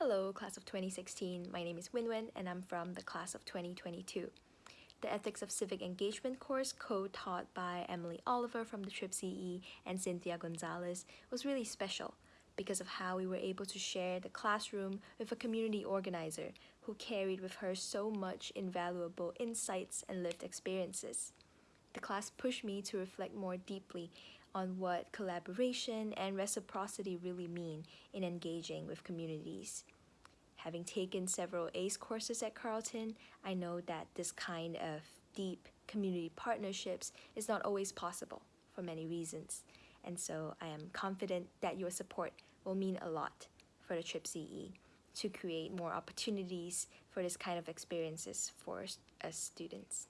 Hello, class of 2016. My name is Winwin and I'm from the class of 2022. The Ethics of Civic Engagement course, co-taught by Emily Oliver from the Trip CE and Cynthia Gonzalez, was really special because of how we were able to share the classroom with a community organizer who carried with her so much invaluable insights and lived experiences. The class pushed me to reflect more deeply on what collaboration and reciprocity really mean in engaging with communities. Having taken several ACE courses at Carleton, I know that this kind of deep community partnerships is not always possible for many reasons. And so I am confident that your support will mean a lot for the TRIP CE to create more opportunities for this kind of experiences for us uh, students.